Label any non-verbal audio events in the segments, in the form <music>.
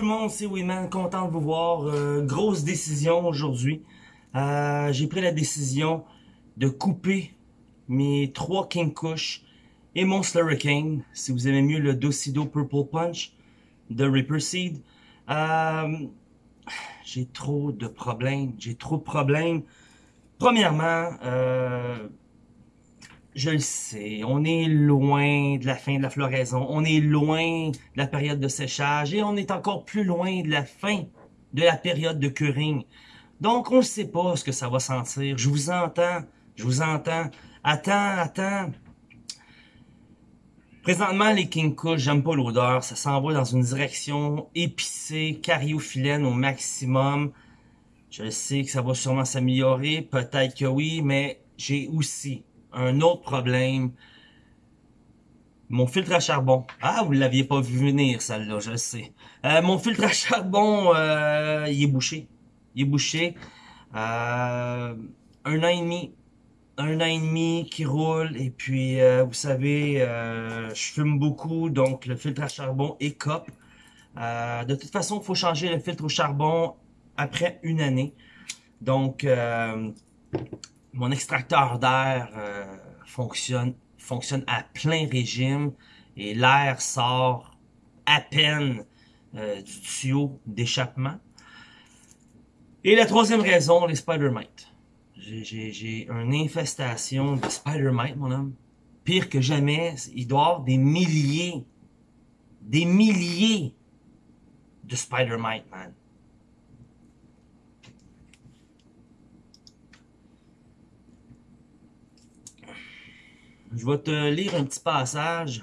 tout le monde, c'est Winman, content de vous voir. Euh, grosse décision aujourd'hui. Euh, j'ai pris la décision de couper mes trois King Kush et mon Slurricane, si vous aimez mieux le Docido Purple Punch de Reaper Seed. Euh, j'ai trop de problèmes, j'ai trop de problèmes. Premièrement, euh, je le sais, on est loin de la fin de la floraison, on est loin de la période de séchage et on est encore plus loin de la fin de la période de curing. Donc, on ne sait pas ce que ça va sentir. Je vous entends, je vous entends. Attends, attends. Présentement, les King j'aime pas l'odeur. Ça s'en va dans une direction épicée, cariophyllène au maximum. Je sais que ça va sûrement s'améliorer, peut-être que oui, mais j'ai aussi un autre problème. Mon filtre à charbon. Ah, vous l'aviez pas vu venir, celle-là, je le sais. Euh, mon filtre à charbon, euh, il est bouché. Il est bouché. Euh, un an et demi. Un an et demi qui roule. Et puis, vous savez, je fume beaucoup, donc le filtre à charbon écope. de toute façon, il faut changer le filtre au charbon après une année. Donc, mon extracteur d'air euh, fonctionne, fonctionne à plein régime et l'air sort à peine euh, du tuyau d'échappement. Et la troisième raison, les spider mites. J'ai une infestation de spider mites, mon homme. Pire que jamais, il doit avoir des milliers, des milliers de spider mites, man. Je vais te lire un petit passage.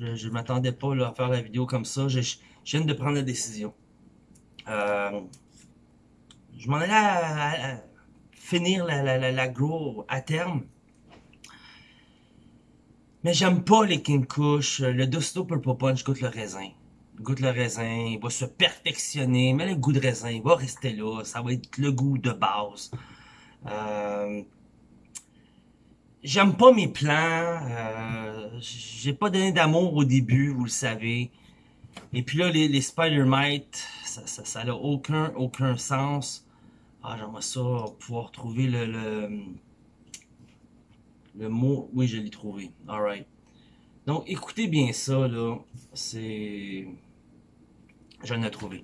Je ne m'attendais pas à faire la vidéo comme ça. Je, viens de prendre la décision. Euh, je m'en allais à, finir la, la, la, à terme. Mais j'aime pas les King Kush. Le Dusto Purple Punch goûte le raisin. Goûte le raisin, il va se perfectionner, mais le goût de raisin, il va rester là. Ça va être le goût de base. Euh, J'aime pas mes plans. Euh, J'ai pas donné d'amour au début, vous le savez. Et puis là, les, Spider-Mites, ça, ça, ça aucun, aucun sens. Ah, j'aimerais ça pouvoir trouver le, le, le mot. Oui, je l'ai trouvé. Alright. Donc, écoutez bien ça, là. C'est... Je l'ai trouvé.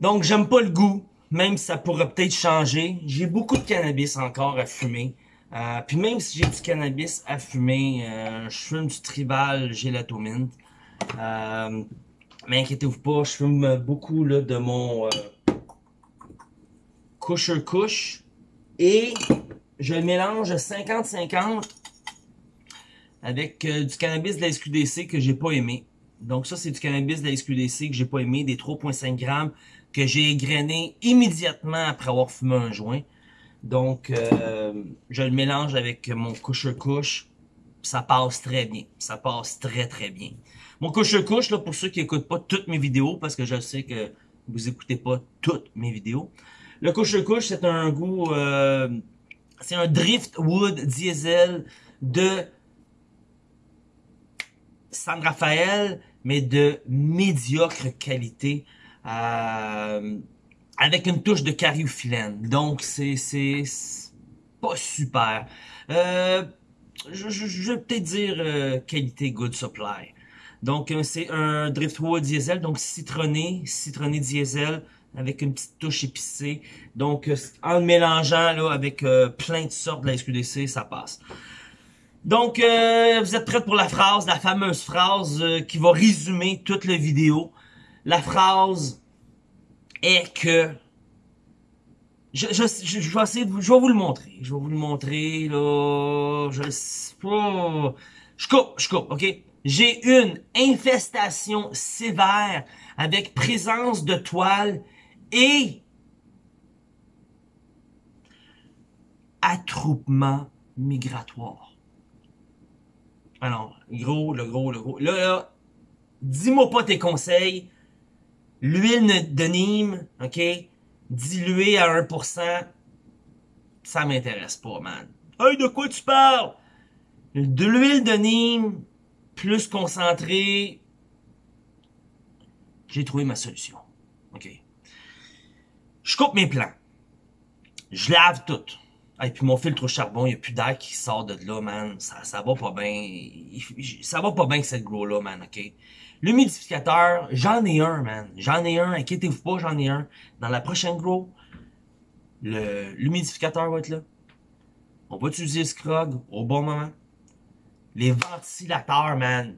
Donc, j'aime pas le goût, même si ça pourrait peut-être changer. J'ai beaucoup de cannabis encore à fumer. Euh, puis même si j'ai du cannabis à fumer, euh, je fume du tribal gélatomine. Euh, mais inquiétez-vous pas, je fume beaucoup de mon Kusher Kush. Et je mélange 50-50 avec du cannabis de la SQDC que j'ai pas aimé. Donc ça, c'est du cannabis de la SQDC que j'ai pas aimé, des 3.5 grammes que j'ai égrené immédiatement après avoir fumé un joint. Donc, euh, je le mélange avec mon couche-couche. Ça passe très bien. Ça passe très, très bien. Mon couche-couche, là, pour ceux qui n'écoutent pas toutes mes vidéos, parce que je sais que vous écoutez pas toutes mes vidéos. Le couche-couche, c'est un goût... Euh, c'est un Driftwood Diesel de San Rafael, mais de médiocre qualité. Euh, avec une touche de cariophyllène. Donc, c'est pas super. Euh, je, je, vais peut-être dire euh, qualité good supply. Donc, euh, c'est un Driftwood diesel, donc citronné, citronné diesel, avec une petite touche épicée. Donc, euh, en le mélangeant là, avec plein de sortes de la SQDC, ça passe. Donc, vous êtes prêts pour la phrase, la fameuse phrase qui va résumer toute la vidéo. La phrase est que je, je, je, vais essayer de, je vais vous le montrer. Je vais vous le montrer, là. Je. Je coupe, je coupe, ok? J'ai une infestation sévère avec présence de toile et attroupement migratoire. Alors, gros, le gros, le gros. Là, dis-moi pas tes conseils. L'huile de Nîmes, OK, diluée à 1%, ça m'intéresse pas, man. Hey, de quoi tu parles? De l'huile de Nîmes, plus concentrée, j'ai trouvé ma solution. OK. Je coupe mes plants. Je lave tout. Et puis mon filtre au charbon, il n'y a plus d'air qui sort de là, man. Ça, ça va pas bien. Ça va pas bien cette gros-là, man, OK? L'humidificateur, j'en ai un, man. J'en ai un, inquiétez-vous pas, j'en ai un. Dans la prochaine grow, l'humidificateur va être là. On va utiliser le scrog au bon moment. Les ventilateurs, man.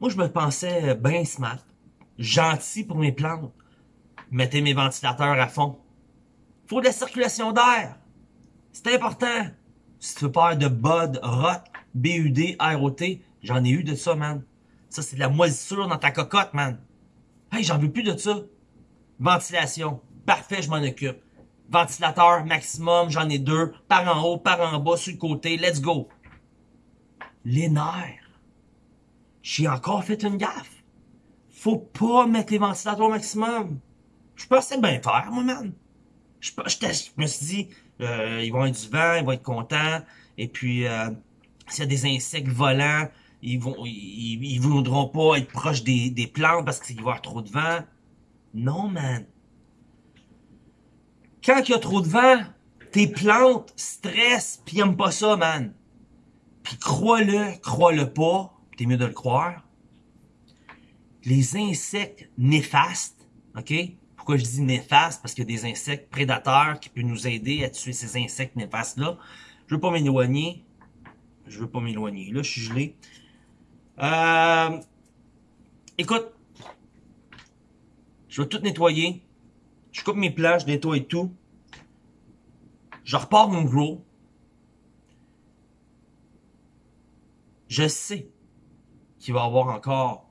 Moi, je me pensais bien smart, gentil pour mes plantes. Mettez mes ventilateurs à fond. Faut de la circulation d'air. C'est important. Si tu veux pas de bud, rot, BUD, ROT, j'en ai eu de ça, man. Ça, c'est de la moisissure dans ta cocotte, man. Hey, j'en veux plus de ça. Ventilation. Parfait, je m'en occupe. Ventilateur maximum, j'en ai deux. Par en haut, par en bas, sur le côté. Let's go. Les nerfs. J'ai encore fait une gaffe. Faut pas mettre les ventilateurs au maximum. Je pensais bien faire, moi, man. Je, je, me suis dit, euh, ils vont être du vent, ils vont être contents. Et puis, euh, s'il y a des insectes volants, ils vont, ils, ils voudront pas être proches des, plantes parce qu'il va y avoir trop de vent. Non, man. Quand il y a trop de vent, tes plantes stressent pis aiment pas ça, man. Puis crois-le, crois-le pas, t'es mieux de le croire. Les insectes néfastes, ok? Pourquoi je dis néfastes? Parce qu'il y a des insectes prédateurs qui peuvent nous aider à tuer ces insectes néfastes-là. Je veux pas m'éloigner. Je veux pas m'éloigner. Là, je suis gelé. Euh, écoute, je vais tout nettoyer. Je coupe mes plats, je nettoie tout. Je repars mon gros. Je sais qu'il va y avoir encore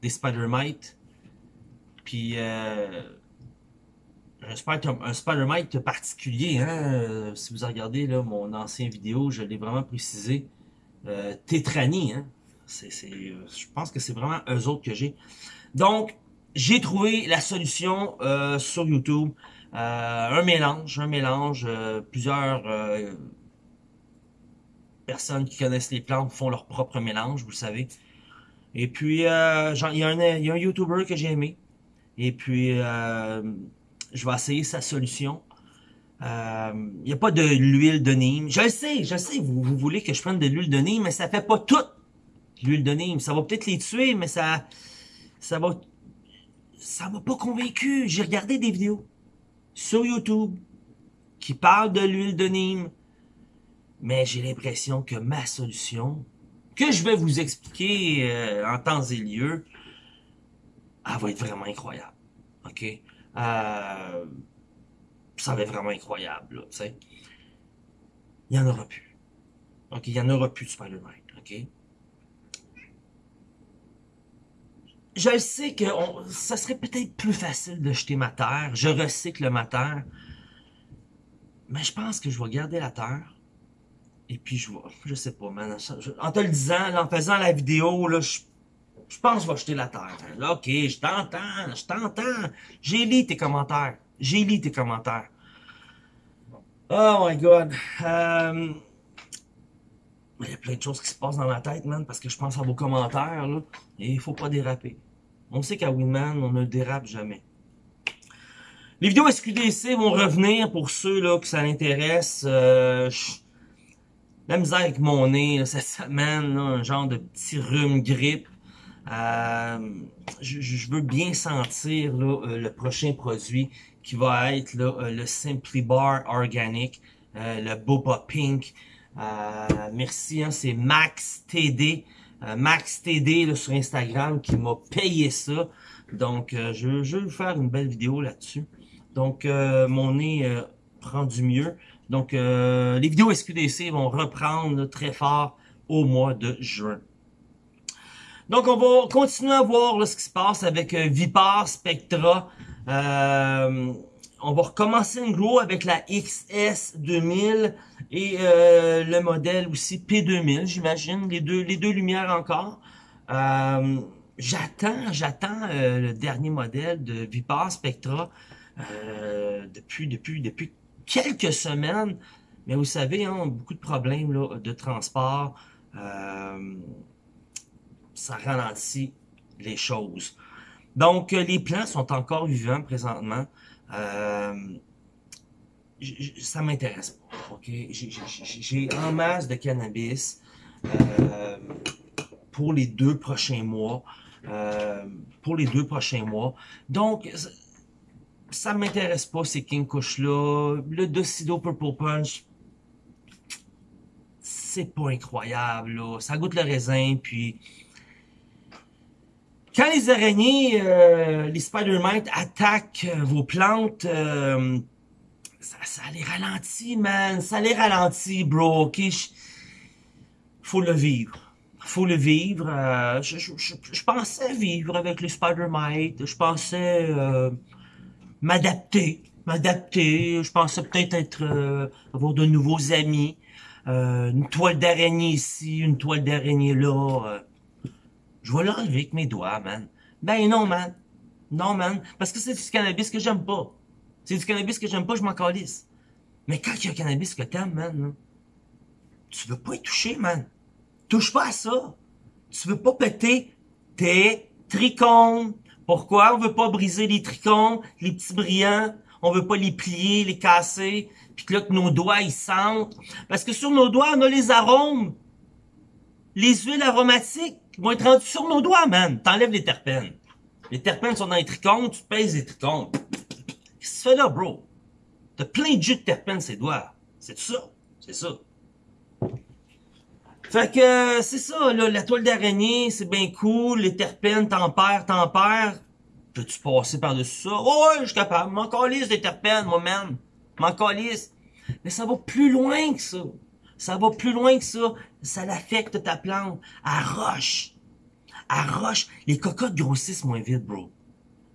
des Spider-Mites. Puis, euh, un, spider, un Spider-Mite particulier. Hein? Si vous regardez là, mon ancien vidéo, je l'ai vraiment précisé. Euh, Tétranie. Hein? C'est, je pense que c'est vraiment eux autres que j'ai. Donc, j'ai trouvé la solution euh, sur YouTube. Euh, un mélange, un mélange, euh, plusieurs euh, personnes qui connaissent les plantes font leur propre mélange, vous le savez. Et puis, il y, y a un YouTuber que j'ai aimé. Et puis, je vais essayer sa solution. Il n'y a pas de l'huile de Nîmes. Je le sais, je sais, vous, vous voulez que je prenne de l'huile de Nîmes, mais ça fait pas tout l'huile de Nîmes. Ça va peut-être les tuer, mais ça, ça va, ça m'a pas convaincu. J'ai regardé des vidéos sur YouTube qui parle de l'huile de Nîmes. Mais j'ai l'impression que ma solution, que je vais vous expliquer euh, en temps et lieu, elle va être vraiment incroyable. OK? Euh, ça va être vraiment incroyable, là, tu sais. Il y en aura plus. OK? Il y en aura plus de Spider-Man. OK? je sais que ça serait peut-être plus facile de jeter ma terre. Je recycle ma terre. Mais je pense que je vais garder la terre. Et puis je vais, je sais pas, man, en te le disant, en faisant la vidéo, là, je, je pense que je vais jeter la terre. Là, ok, je t'entends, je t'entends. J'ai lu tes commentaires. J'ai lu tes commentaires. Oh my god. Euh, il y a plein de choses qui se passent dans ma tête, man, parce que je pense à vos commentaires, là, et il faut pas déraper. On sait qu'à Winman, on ne dérape jamais. Les vidéos SQDC vont revenir pour ceux là que ça intéresse. Euh, la misère avec mon nez cette semaine, un genre de petit rhume grippe. Euh, je, veux bien sentir là, euh, le prochain produit qui va être là, euh, le Simply Bar Organic, le Boba Pink. merci, hein, c'est Max TD. Euh, Max TD sur Instagram qui m'a payé ça. Donc, euh, je, je, vais vous faire une belle vidéo là-dessus. Donc, euh, mon nez prend du mieux. Donc, les vidéos SQDC vont reprendre très fort au mois de juin. Donc, on va continuer à voir ce qui se passe avec Vipar Spectra. Euh, on va recommencer une grow avec la XS 2000 et euh, le modèle aussi P2000, j'imagine, les deux, les deux lumières encore. Euh, j'attends, j'attends euh, le dernier modèle de Vipar Spectra depuis, depuis, depuis quelques semaines. Mais vous savez, hein, beaucoup de problèmes là, de transport. Ça ralentit les choses. Donc, euh, les plants sont encore vivants présentement. Euh, ça m'intéresse pas. J'ai en masse de cannabis euh, pour les deux prochains mois. Pour les deux prochains mois. Donc, ça m'intéresse pas ces King là. Le Docido Purple Punch, c'est pas incroyable. Ça goûte le raisin, puis quand les araignées, euh, les spider mites attaquent euh, vos plantes, euh, ça, ça, les ralentit, man. Ça les ralentit, bro. Ok, faut le vivre. Faut le vivre. Je, je, je, pensais vivre avec les spider mites. Je pensais m'adapter, m'adapter. Je pensais peut-être être, avoir de nouveaux amis. une toile d'araignée ici, une toile d'araignée là je vais l'enlever avec mes doigts, man. Ben non, man. Non, man. Parce que c'est du cannabis que j'aime pas. C'est du cannabis que j'aime pas, je m'en calisse. Mais quand il y a un cannabis que t'aimes, man, tu veux pas y toucher, man. Touche pas à ça. Tu veux pas péter tes trichomes. Pourquoi? On veut pas briser les trichomes, les petits brillants? On veut pas les plier, les casser, puis que là que nos doigts ils sentent. Parce que sur nos doigts, on a les arômes. Les huiles aromatiques. Ils vont être rendus sur nos doigts, man. T'enlèves les terpènes. Les terpènes sont dans les trichomes, tu pèses les trichomes. Qu'est-ce que tu fais là, bro? T'as plein de jus de terpènes ces doigts. C'est ça. C'est ça. Fait que c'est ça, là, la toile d'araignée, c'est bien cool, les terpènes, t'en perds, t'en perds. Peux-tu passer par-dessus ça? Oh ouais, je suis capable. M'en calisse des terpènes, moi-même. M'en calisse. Mais ça va plus loin que ça. Ça va plus loin que ça. Ça l'affecte ta plante. À roche. À roche. Les cocottes grossissent moins vite, bro.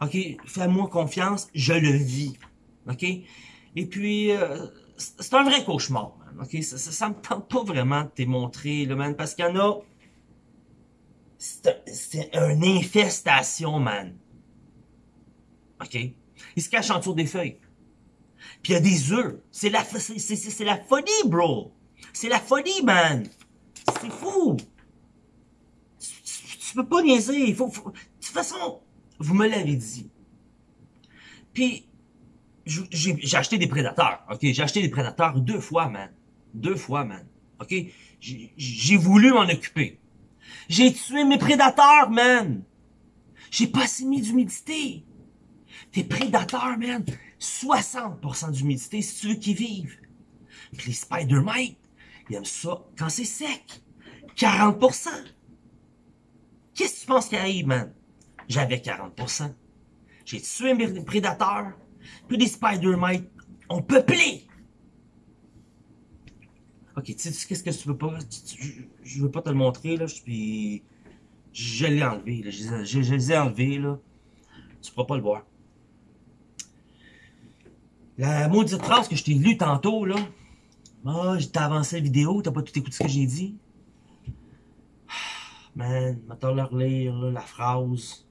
OK? Fais-moi confiance. Je le vis. OK? Et puis, euh, c'est un vrai cauchemar, man. OK? Ça, ça, me tente pas vraiment de te montrer, là, man. Parce qu'il y en a... C'est une infestation, man. OK? Il se cache en dessous des feuilles. Puis il y a des œufs. C'est la, c'est la folie, bro. C'est la folie, man. C'est fou. Tu, peux pas niaiser. De toute façon, vous me l'avez dit. Puis, j'ai acheté des prédateurs. OK? J'ai acheté des prédateurs deux fois, man. Deux fois, man. OK? J'ai voulu m'en occuper. J'ai tué mes prédateurs, man. J'ai pas assez mis d'humidité. Tes prédateurs, man, 60% d'humidité si tu veux qu'ils vivent. Puis les spider mites, il aime ça quand c'est sec. 40%. Qu'est-ce que tu penses qui arrive, man? J'avais 40%. J'ai tué mes prédateurs. Puis les Spider-Mites ont peuplé. Ok, tu qu'est-ce que tu veux pas? Je veux pas te le montrer, là. Puis, je l'ai enlevé, là. Je, les ai enlevés, là. Tu pourras pas le voir. La maudite phrase que je t'ai lue tantôt, là. Ah, oh, j'ai avancé la vidéo, t'as pas tout écouté ce que j'ai dit? <sighs> Man, maintenant leur lire la phrase.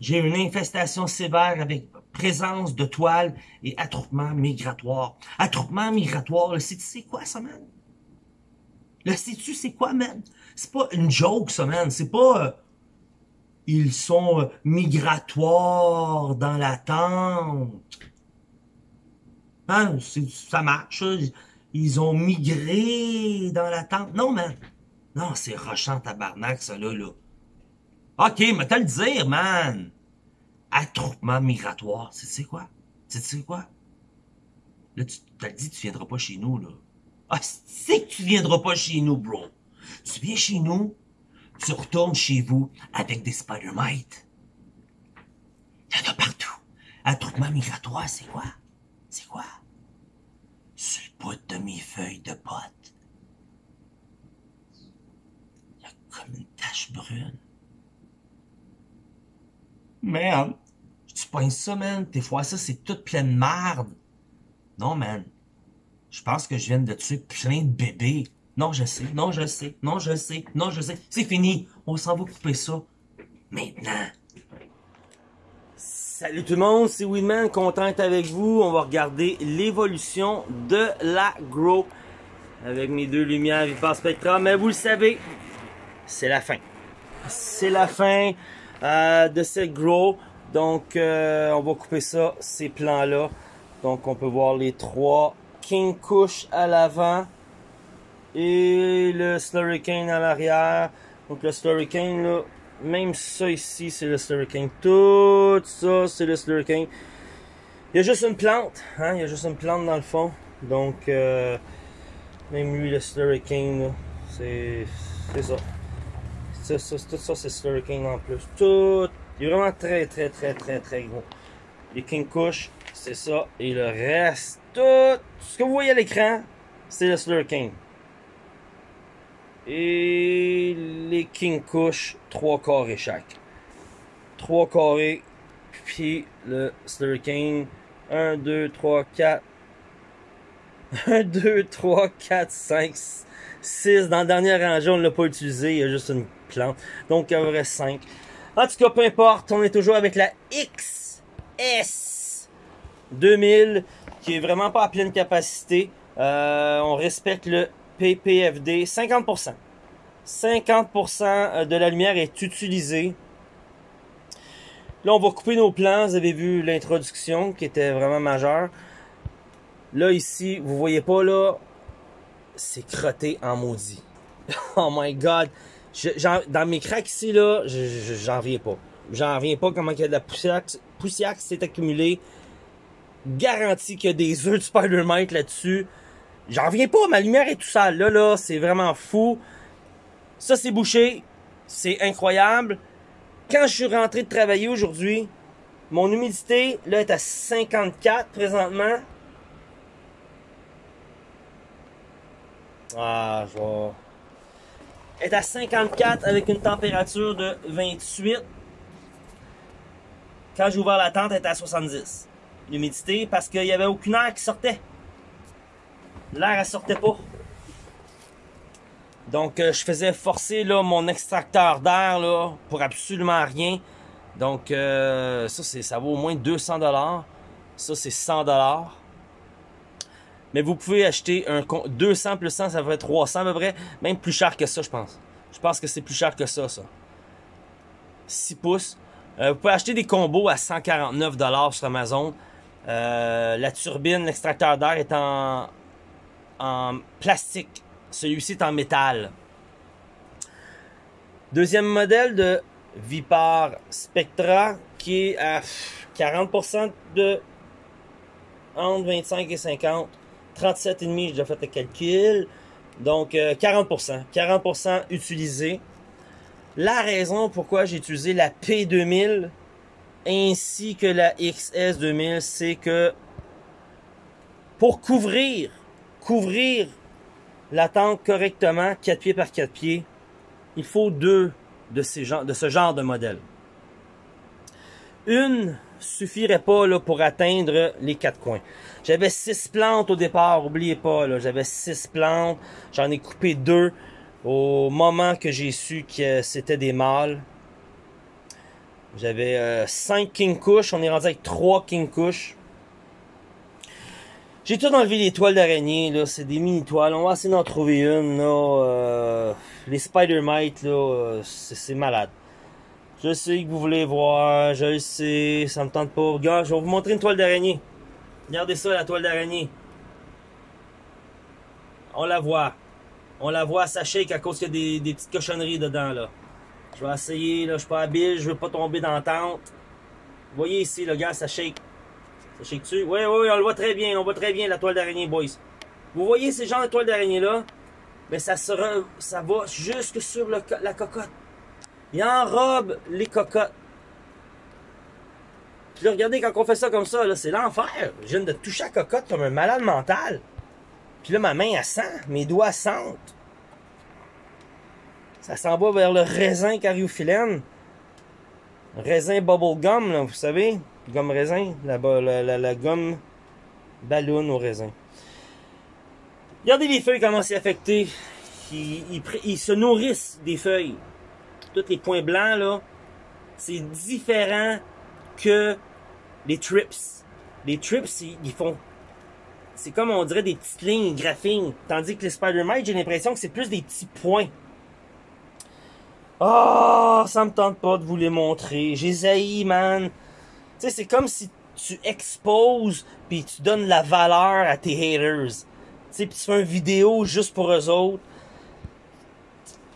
J'ai une infestation sévère avec présence de toiles et attroupement migratoire. Attroupement migratoire, le sais-tu c'est quoi ça, man? Le sais-tu c'est quoi, man? C'est pas une joke, ça, man. C'est pas... Euh, ils sont euh, migratoires dans la tente. Hein, ça marche. Ils ont migré dans la tente. Non, man. Non, c'est rochant tabarnak, ça, là, là. OK, mais t'as le dire, man. Attroupement migratoire. C'est quoi? C'est quoi? Là, tu t'as dit tu viendras pas chez nous, là. Ah, c'est que tu viendras pas chez nous, bro. Tu viens chez nous, tu retournes chez vous avec des spider-mites. Il y en a partout. Attroupement migratoire, c'est quoi? C'est quoi? Bout de mes feuilles de pote. Il y a comme une tache brune. Man, tu penses ça, man? Des fois, ça, c'est toute pleine de merde. Non, man. Je pense que je viens de tuer plein de bébés. Non, je sais, non, je sais, non, je sais, non, je sais. C'est fini. On s'en va couper ça. Maintenant. Salut tout le monde, c'est Winman, content avec vous. On va regarder l'évolution de la Grow avec mes deux lumières Vipar Spectra. Mais vous le savez, c'est la fin. c'est la fin euh, de cette grow. Donc, euh, on va couper ça, ces plans-là. Donc, on peut voir les trois King Kush à l'avant et le Slurricane à l'arrière. Donc, le Slurricane, là, même ça ici, c'est le Slurricane. Tout ça, c'est le Slurricane. Il y a juste une plante, hein? Il y a juste une plante dans le fond. Donc, euh, même lui, le Slurricane, c'est ça. Ça, tout ça, c'est Slurricane en plus. Tout, il est vraiment très, très, très, très, très gros. Les King Kush, c'est ça. Et le reste, tout ce que vous voyez à l'écran, c'est le Slurricane. Et les King Kush, 3 carrés chaque. 3 carrés, puis le Slurricane, 1, 2, 3, 4. 1, 2, 3, 4, 5, 6. Dans le dernier rangée, on ne l'a pas utilisé, il y a juste une plante. Donc, il y reste 5. En tout cas, peu importe, on est toujours avec la XS 2000, qui est vraiment pas à pleine capacité. Euh, on respecte le PPFD 50%. 50% de la lumière est utilisée. Là, on va couper nos plans. Vous avez vu l'introduction qui était vraiment majeure. Là, ici, vous voyez pas, là, c'est crotté en maudit. <laughs> oh my God. dans mes cracks ici, là, j'en reviens pas. J'en reviens pas comment il y a de la poussière, qui s'est accumulée. Garantie qu'il y a des œufs de Spider-Mite là-dessus. J'en reviens pas, ma lumière est tout sale. Là, là, c'est vraiment fou. Ça, c'est bouché. C'est incroyable. Quand je suis rentré de travailler aujourd'hui, mon humidité, là, est à 54 présentement. Ah, je vais... Est à 54 avec une température de 28. Quand j'ai ouvert la tente, elle était à 70. L'humidité, parce qu'il n'y avait aucune air qui sortait. L'air, elle sortait pas. Donc, euh, je faisais forcer là, mon extracteur d'air pour absolument rien. Donc, euh, ça, ça vaut au moins 200 dollars. Ça, c'est 100 dollars. Mais vous pouvez acheter un 200 plus 100, ça fait 300 à peu près. Même plus cher que ça, je pense. Je pense que c'est plus cher que ça, ça. 6 pouces. Euh, vous pouvez acheter des combos à 149 dollars sur Amazon. la turbine, l'extracteur d'air est en, en plastique. Celui-ci est en métal. Deuxième modèle de Vipar Spectra qui est à 40% de entre 25 et 50. 37,5, j'ai déjà fait le calcul. Donc 40%. Euh, 40% utilisé. La raison pourquoi j'ai utilisé la P2000 ainsi que la XS2000, c'est que pour couvrir, couvrir la tente correctement, 4 pieds par 4 pieds, il faut deux de, ce genre de modèle. Une suffirait pas pour atteindre les quatre coins. J'avais six plantes au départ, oubliez pas, j'avais six plantes, j'en ai coupé deux au moment que j'ai su que c'était des mâles. J'avais euh, cinq King Kush, on est rendu avec trois King Kush. J'ai tout enlevé les toiles d'araignée, là, c'est des mini-toiles. On va essayer d'en trouver une, là. Euh, les Spider-Mite, là, euh, c'est malade. Je sais que vous voulez voir, je sais, ça me tente pas. Regarde, je vais vous montrer une toile d'araignée. Regardez ça, la toile d'araignée. On la voit. On la voit, ça shake à cause qu'il y a des, petites cochonneries dedans, là. Je vais essayer, là, je suis pas habile, je veux pas tomber dans la tente. Vous voyez ici, le gars, ça shake. Oui, oui, on le voit très bien. On voit très bien la toile d'araignée, boys. Vous voyez ces genres de toile d'araignée-là? Mais ça, sera, ça va jusque sur la cocotte. Il enrobe les cocottes. Puis là, regardez, quand on fait ça comme ça, là, c'est l'enfer. Je viens de toucher la cocotte comme un malade mental. Puis là, ma main, elle sent. Mes doigts sentent. Ça s'en va vers le raisin cariophyllène. Raisin bubblegum, là, vous savez gomme raisin, la, la, la, gomme ballon au raisin. Regardez les feuilles comment c'est affecté. Ils, se nourrissent des feuilles. Tous les points blancs, là, c'est différent que les trips. Les trips, ils font... C'est comme on dirait des petites lignes graphiques. Tandis que les Spider-Mite, j'ai l'impression que c'est plus des petits points. Ah, ça me tente pas de vous les montrer. J'ai man. Tu sais, c'est comme si tu exposes puis tu donnes la valeur à tes haters. Tu sais, puis tu fais une vidéo juste pour eux autres.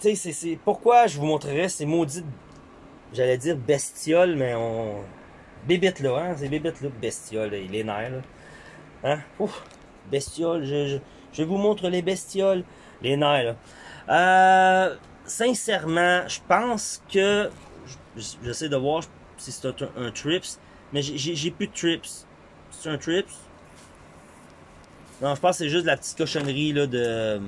Tu sais, c'est pourquoi je vous montrerai ces maudites, j'allais dire bestioles, mais on... Bébites là, hein, c'est bébites là, bestioles, il est nerfs, là. Hein? Ouf, bestioles, je, je, vous montre les bestioles, les nerfs, là. Euh, sincèrement, je pense que, j'essaie de voir si c'est un, un, trips, mais j'ai plus de trips. C'est un trips? Non, je pense que c'est juste la petite cochonnerie, là, de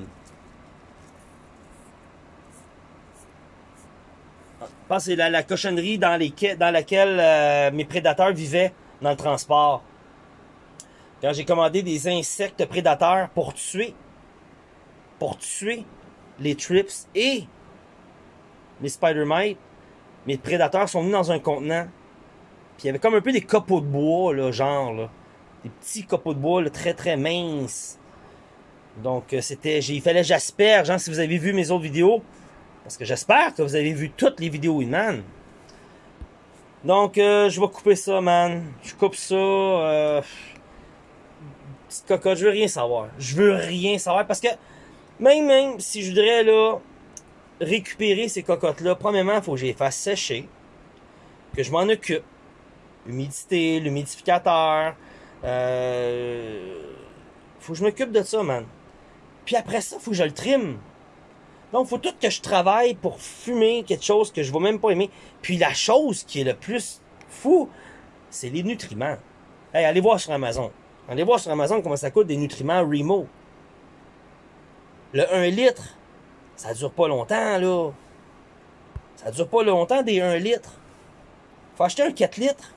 Je pense que c'est la, cochonnerie dans, dans laquelle euh, mes prédateurs vivaient dans le transport. Quand j'ai commandé des insectes prédateurs pour tuer, pour tuer les trips et les spider mites, mes prédateurs sont venus dans un contenant. Puis il y avait comme un peu des copeaux de bois, là, genre, là. Des petits copeaux de bois, là, très très minces. Donc, euh, c'était, il fallait j'asperge, hein, si vous avez vu mes autres vidéos. Parce que j'espère que vous avez vu toutes les vidéos Winman. Donc, euh, je vais couper ça, man. Je coupe ça. Euh, petite cocotte, je veux rien savoir. Je veux rien savoir parce que même, même si je voudrais là récupérer ces cocottes-là, premièrement, il faut que je les fasse sécher, que je m'en occupe. L'humidité, l'humidificateur. Euh, faut que je m'occupe de ça, man. Puis après ça, faut que je le trime. Donc, faut tout que je travaille pour fumer quelque chose que je vais même pas aimer. Puis la chose qui est le plus fou, c'est les nutriments. Hey, allez voir sur Amazon. Allez voir sur Amazon comment ça coûte des nutriments Remo. Le 1 litre, ça dure pas longtemps, là. Ça dure pas longtemps des 1 litre. Faut acheter un 4 litres.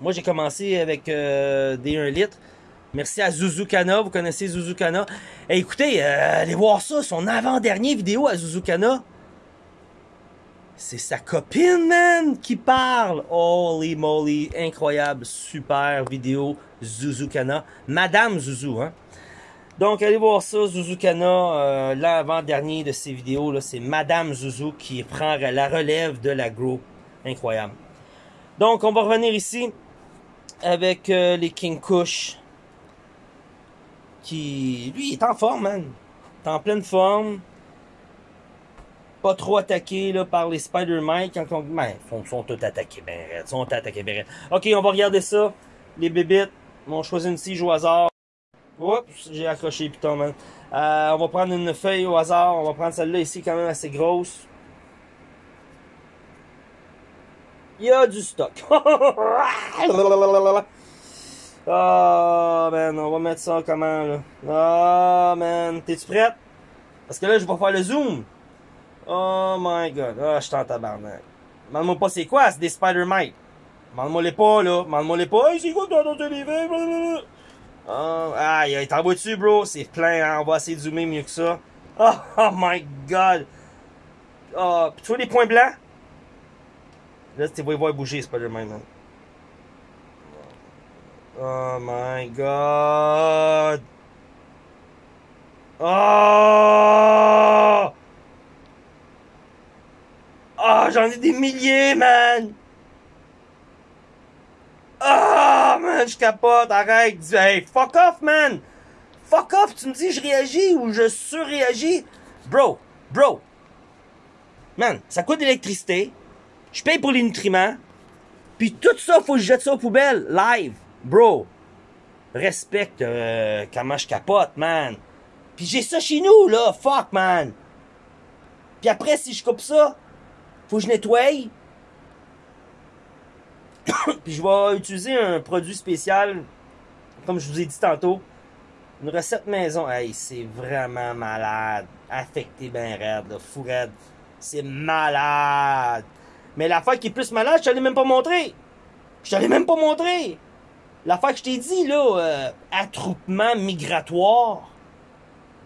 Moi, j'ai commencé avec euh, des 1 litre. Merci à Zuzukana, vous connaissez Zuzukana? Eh, écoutez, euh, allez voir ça, son avant-dernier vidéo à Zuzukana. C'est sa copine, man, qui parle. Holy moly, incroyable, super vidéo, Zuzukana. Madame Zuzu, hein. Donc, allez voir ça, Zuzukana, euh, l'avant-dernier de ces vidéos, là, c'est Madame Zuzu qui prend la relève de la groupe. Incroyable. Donc, on va revenir ici avec euh, les King Kush qui, lui, est en forme, man. est en pleine forme. Pas trop attaqué là, par les Spider-Man. Quand. Ben, ils sont tous attaqués ben Ils sont attaqués ben Ok, on va regarder ça. Les bébites. On choisit une tige au hasard. Oups, j'ai accroché putain, man. Euh, on va prendre une feuille au hasard. On va prendre celle-là ici, quand même assez grosse. Il y a du stock. <laughs> Ah, oh, man, on va mettre ça comment, là? Ah, oh, man, t'es-tu prête? Parce que là, je vais faire le zoom. Oh my god. Ah, oh, je suis en tabarnak. Demande-moi pas c'est quoi, c'est des Spider-Mite. Demande-moi les pas, là. Demande-moi les pas. Hey, c'est quoi ton téléphone? Blablabla. Oh, aïe, t'en dessus, bro? C'est plein, hein? On va essayer de zoomer mieux que ça. Oh, <laughs> oh my god. Oh, tu vois les points blancs? Là, tu vas voir bouger, Spider-Man, man. Oh my god. Oh! Oh, j'en ai des milliers, man! Oh, man, je capote, arrête. Hey, fuck off, man! Fuck off, tu me dis je réagis ou je surréagis? Bro, bro. Man, ça coûte de l'électricité. Je paye pour les nutriments. Puis tout ça, faut que je jette ça aux poubelles, live. Bro, respecte euh, comment je capote, man. Puis j'ai ça chez nous, là. Fuck, man. Puis après, si je coupe ça, faut que je nettoie. <coughs> Puis je vais utiliser un produit spécial, comme je vous ai dit tantôt. Une recette maison. Hey, c'est vraiment malade. Affecté ben raide, là. Fou raide. C'est malade. Mais la fois qui est plus malade, je t'allais même pas montrer. Je t'allais même pas montrer. L'affaire que je t'ai dit, là, euh, attroupement migratoire.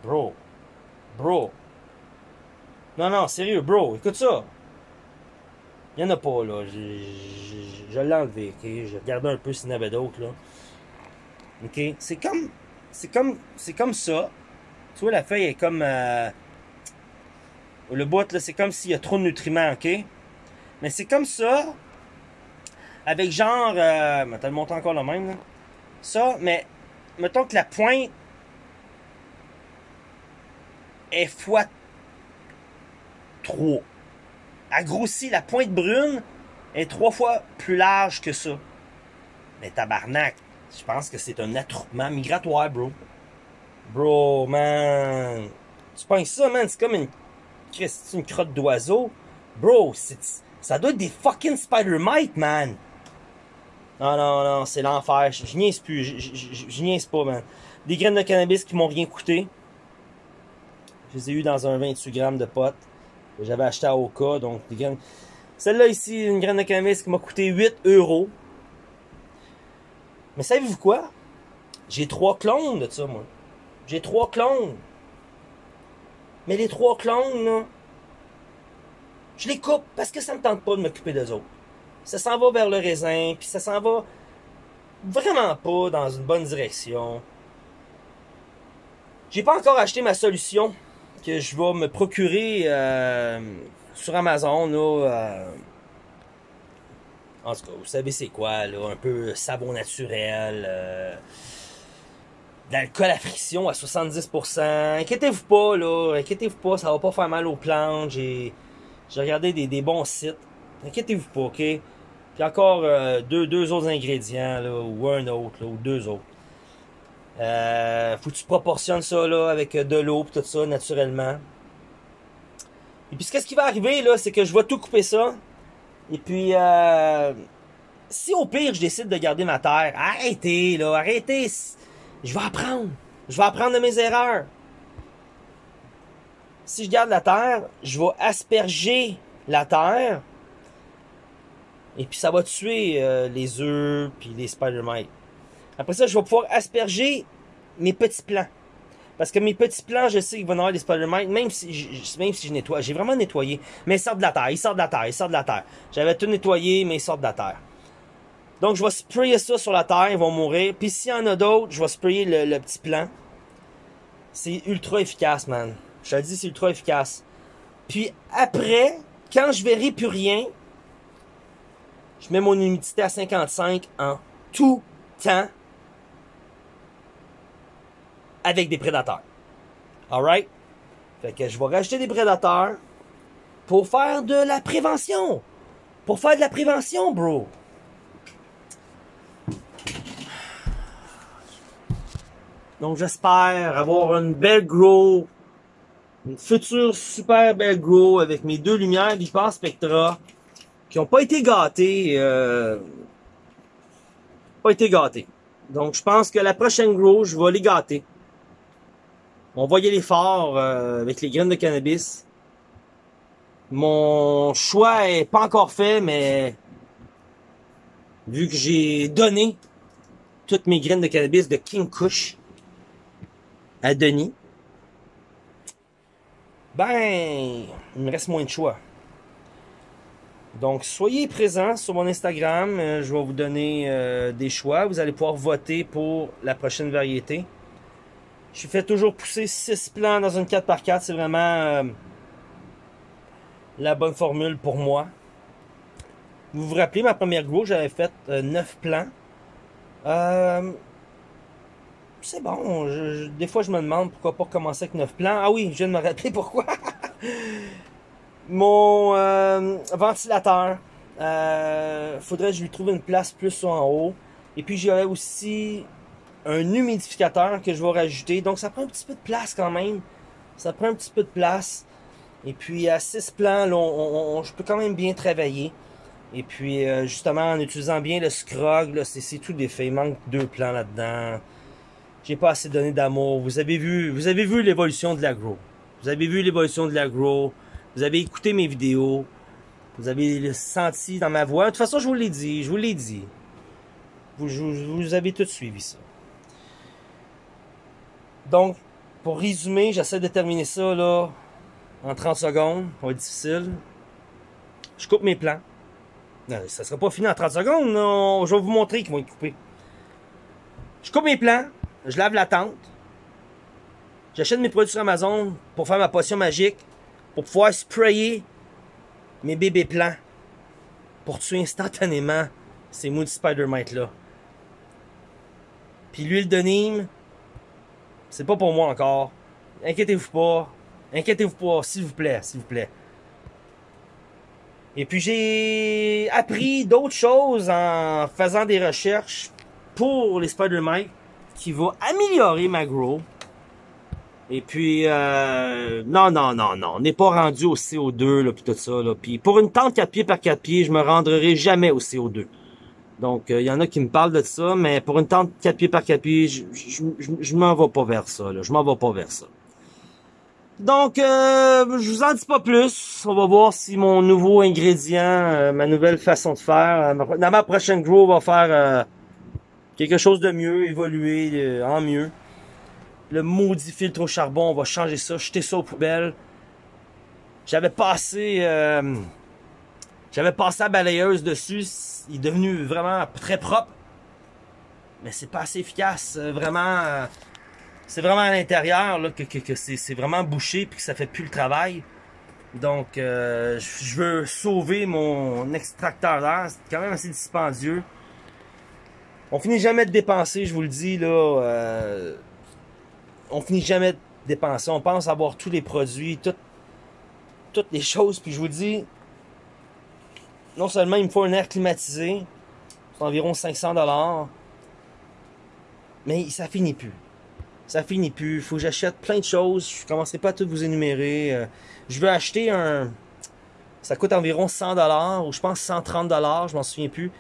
Bro. Bro. Non, non, sérieux, bro, écoute ça. Il y en a pas, là. Je, l'ai enlevé, ok? J'ai regardé un peu s'il y en avait d'autres, là. Ok? C'est comme. C'est comme. C'est comme ça. Tu vois, la feuille est comme. Euh, Le bout, là, c'est comme s'il y a trop de nutriments, ok? Mais c'est comme ça, avec genre, euh, attends, le monte encore le même, là. Ça, mais, mettons que la pointe est fois 3. Elle grossit, la pointe brune est trois fois plus large que ça. Mais tabarnak, je pense que c'est un attroupement migratoire, bro. Bro, man. Tu penses ça, man? C'est comme une, c'est une crotte d'oiseau. Bro, ça doit être des fucking spider mites, man. Non, non, non, c'est l'enfer. Je, je niaise plus. Je, je, je, niaise pas, man. Des graines de cannabis qui m'ont rien coûté. Je les ai eu dans un 28 grammes de potes j'avais acheté à Oka. Donc, des graines. Celle-là ici, une graine de cannabis qui m'a coûté 8 euros. Mais savez-vous quoi? J'ai trois clones de ça, moi. J'ai trois clones. Mais les trois clones, là, je les coupe parce que ça me tente pas de m'occuper d'eux autres. Ça s'en va vers le raisin, puis ça s'en va vraiment pas dans une bonne direction. J'ai pas encore acheté ma solution que je vais me procurer euh, sur Amazon. Euh, en tout cas, vous savez c'est quoi, là, un peu savon naturel, euh, d'alcool à friction à 70%. Inquiétez-vous pas, là, inquiétez-vous pas, ça va pas faire mal aux plantes. J'ai regardé des, des, bons sites. Inquiétez-vous pas, ok? Puis encore euh, deux, deux autres ingrédients, là, ou un autre, ou deux autres. Euh, faut que tu proportionnes ça là, avec de l'eau et tout ça, naturellement. Et puis, qu'est-ce qui va arriver, là, c'est que je vais tout couper ça. Et puis, euh, si au pire, je décide de garder ma terre, arrêtez, là, arrêtez. Je vais apprendre. Je vais apprendre de mes erreurs. Si je garde la terre, je vais asperger la terre. Et puis ça va tuer euh, les œufs puis les spider mites. Après ça, je vais pouvoir asperger mes petits plants. Parce que mes petits plants, je sais qu'ils vont avoir des spider mites, même si je, même si je nettoie. J'ai vraiment nettoyé. Mais ils sortent de la terre, ils sortent de la terre, ils sortent de la terre. J'avais tout nettoyé, mais ils sortent de la terre. Donc, je vais sprayer ça sur la terre, ils vont mourir. Puis s'il y en a d'autres, je vais sprayer le, petit plant. C'est ultra efficace, man. Je te le dis, c'est ultra efficace. Puis après, quand je verrai plus rien, je mets mon humidité à 55 en tout temps avec des prédateurs. Alright? Fait que je vais rajouter des prédateurs pour faire de la prévention. Pour faire de la prévention, bro. Donc j'espère avoir une belle grow, une future super belle grow avec mes deux lumières Vipar Spectra qui n'ont pas été gâtées. Euh, pas été gâtées. Donc je pense que la prochaine grow, je vais les gâter. On y aller fort euh, avec les graines de cannabis. Mon choix est pas encore fait, mais vu que j'ai donné toutes mes graines de cannabis de King Kush à Denis, ben, il me reste moins de choix. Donc, soyez présents sur mon Instagram. Euh, je vais vous donner euh, des choix. Vous allez pouvoir voter pour la prochaine variété. Je fais toujours pousser 6 plants dans une 4x4. C'est vraiment euh, la bonne formule pour moi. Vous vous rappelez, ma première grow, j'avais fait 9 plants. Euh, c'est bon. des fois, je me demande pourquoi pas commencer avec 9 plants. Ah oui, je viens de me rappeler <laughs> pourquoi. Mon euh, ventilateur. faudrait que je lui trouve une place plus en haut. Et puis, j'aurais aussi un humidificateur que je vais rajouter. Donc ça prend un petit peu de place quand même. Ça prend un petit peu de place. Et puis à 6 plans, là, je peux quand même bien travailler. Et puis euh, justement en utilisant bien le scrog, c'est tout des faits. Il manque deux plans là-dedans. J'ai pas assez donné d'amour. Vous avez vu, vous avez vu l'évolution de l'agro. Vous avez vu l'évolution de l'agro. Vous avez écouté mes vidéos. Vous avez senti dans ma voix. De toute façon, je vous l'ai dit. Je vous l'ai dit. Vous, vous avez tout suivi ça. Donc, pour résumer, j'essaie de terminer ça là en 30 secondes. Ça va être difficile. Je coupe mes plans. Non, ça sera pas fini en 30 secondes. Non. Je vais vous montrer qu'ils vont être coupés. Je coupe mes plans. Je lave la tente. J'achète mes produits sur Amazon pour faire ma potion magique. pour pouvoir sprayer mes bébés plants pour tuer instantanément ces moules Spider-Mite-là. Puis l'huile de Nîmes, c'est pas pour moi encore. Inquiétez-vous pas. Inquiétez-vous pas, s'il vous plaît, s'il vous plaît. Et puis j'ai appris d'autres choses en faisant des recherches pour les Spider-Mite qui vont améliorer ma grow. Et puis, euh, non, non, non, non, on n'est pas rendu au CO2, là, puis tout ça, là. Puis pour une tente 4 pieds par 4 pieds, je me rendrai jamais au CO2. Donc, il euh, y en a qui me parlent de ça, mais pour une tente 4 pieds par 4 pieds, je, je, je, m'en vais pas vers ça, là. Je m'en vais pas vers ça. Donc, euh, je vous en dis pas plus. On va voir si mon nouveau ingrédient, euh, ma nouvelle façon de faire, dans ma prochaine grow, va faire quelque chose de mieux, évoluer en mieux le maudit filtre au charbon, on va changer ça, jeter ça aux poubelles. J'avais passé euh, j'avais passé la balayeuse dessus, il est devenu vraiment très propre. Mais c'est pas assez efficace, euh, vraiment euh, c'est vraiment à l'intérieur que, que, c'est vraiment bouché puis que ça fait plus le travail. Donc je veux sauver mon extracteur d'air, c'est quand même assez dispendieux. On finit jamais de dépenser, je vous le dis là on finit jamais de dépenser. On pense avoir tous les produits, toutes les choses. Puis je vous dis, non seulement il me faut un air climatisé, c'est environ 500 dollars, mais ça finit plus. Ça finit plus. Il faut que j'achète plein de choses. Je ne commencerai pas à tout vous énumérer. Euh, je veux acheter un... Ça coûte environ 100 dollars ou je pense 130 dollars, je m'en souviens plus.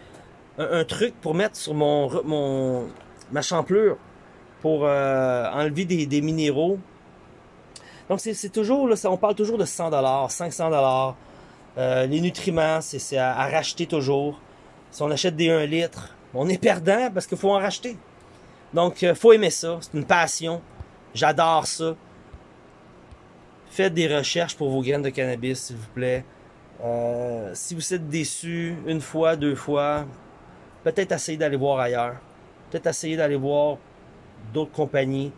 Un, truc pour mettre sur mon, mon ma champlure pour euh, enlever des, minéraux. Donc c'est toujours, là, on parle toujours de 100 dollars, 500 dollars. Euh, les nutriments, c'est à, racheter toujours. Si on achète des 1 litre, on est perdant parce qu'il faut en racheter. Donc, euh, faut aimer ça. C'est une passion. J'adore ça. Faites des recherches pour vos graines de cannabis, s'il vous plaît. si vous êtes déçu une fois, deux fois, peut-être essayer d'aller voir ailleurs. Peut-être essayer d'aller voir d'autres compagnies.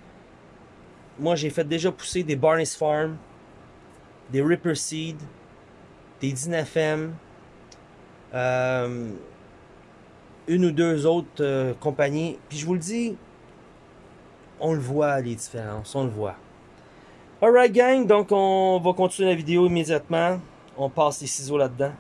Moi, j'ai fait déjà pousser des Barney's Farm, des Ripper Seed, des Dynafem, euh, une ou deux autres euh, compagnies. Puis je vous le dis, on le voit les différences, on le voit. Alright gang, donc on va continuer la vidéo immédiatement. On passe les ciseaux là-dedans.